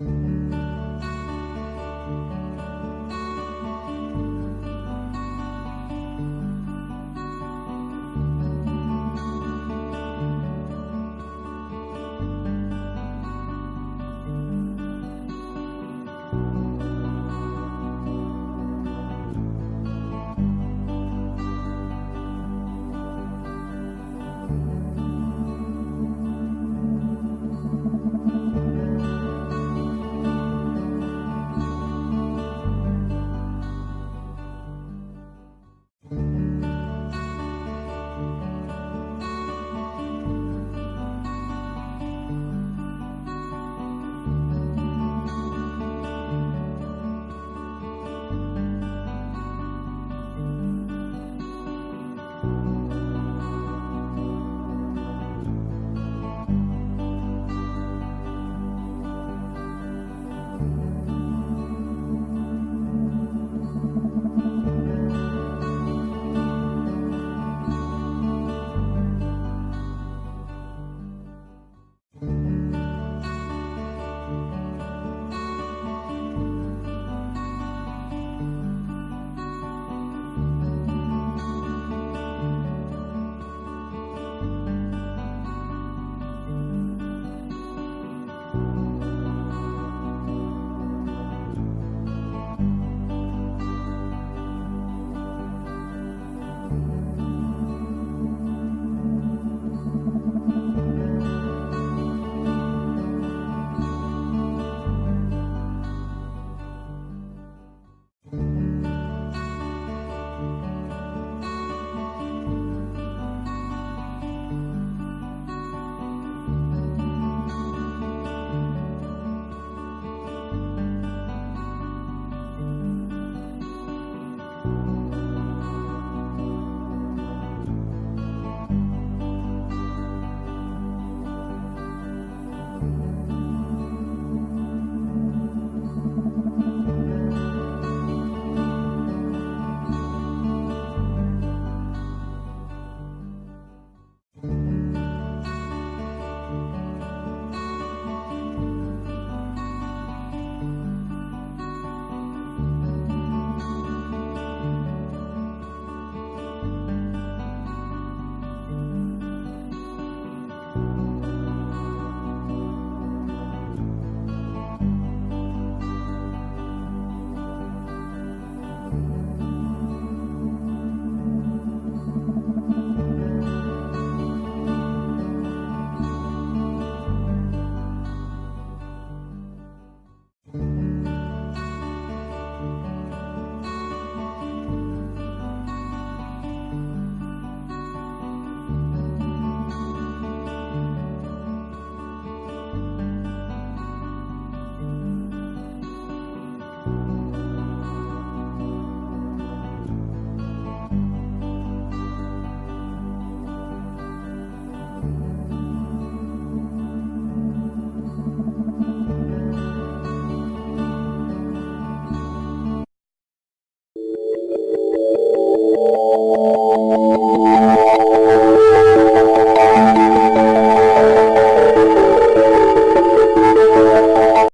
Música